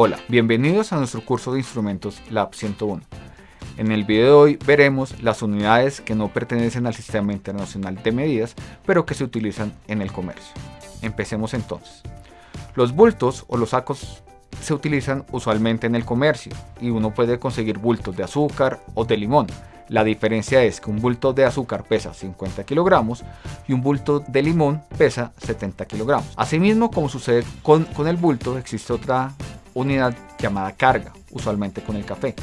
Hola, bienvenidos a nuestro curso de instrumentos Lab 101. En el video de hoy veremos las unidades que no pertenecen al Sistema Internacional de Medidas, pero que se utilizan en el comercio. Empecemos entonces. Los bultos o los sacos se utilizan usualmente en el comercio y uno puede conseguir bultos de azúcar o de limón. La diferencia es que un bulto de azúcar pesa 50 kilogramos y un bulto de limón pesa 70 kilogramos. Asimismo, como sucede con, con el bulto, existe otra unidad llamada carga, usualmente con el café.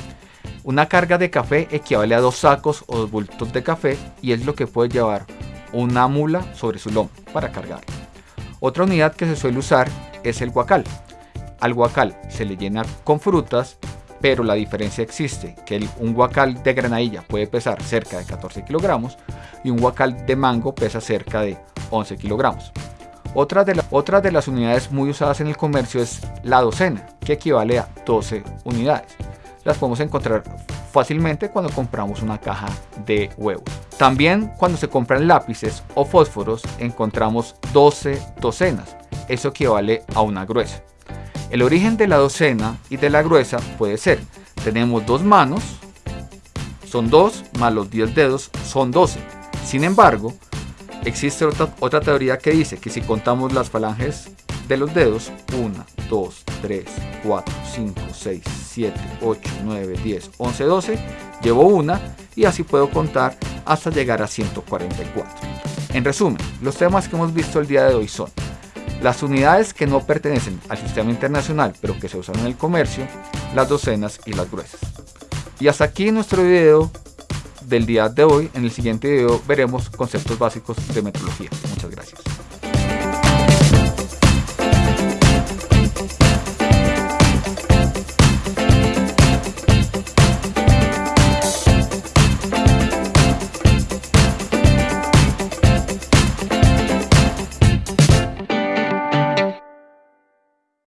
Una carga de café equivale a dos sacos o dos bultos de café y es lo que puede llevar una mula sobre su lomo para cargarlo. Otra unidad que se suele usar es el guacal. Al guacal se le llena con frutas, pero la diferencia existe, que un guacal de granadilla puede pesar cerca de 14 kilogramos y un guacal de mango pesa cerca de 11 kilogramos. Otra de, otra de las unidades muy usadas en el comercio es la docena, que equivale a 12 unidades. Las podemos encontrar fácilmente cuando compramos una caja de huevos. También cuando se compran lápices o fósforos encontramos 12 docenas. Eso equivale a una gruesa. El origen de la docena y de la gruesa puede ser, tenemos dos manos, son 2 más los 10 dedos son 12. Sin embargo, Existe otra, otra teoría que dice que si contamos las falanges de los dedos, 1, 2, 3, 4, 5, 6, 7, 8, 9, 10, 11, 12, llevo una y así puedo contar hasta llegar a 144. En resumen, los temas que hemos visto el día de hoy son las unidades que no pertenecen al sistema internacional pero que se usan en el comercio, las docenas y las gruesas. Y hasta aquí nuestro video del día de hoy. En el siguiente video veremos conceptos básicos de metrología. Muchas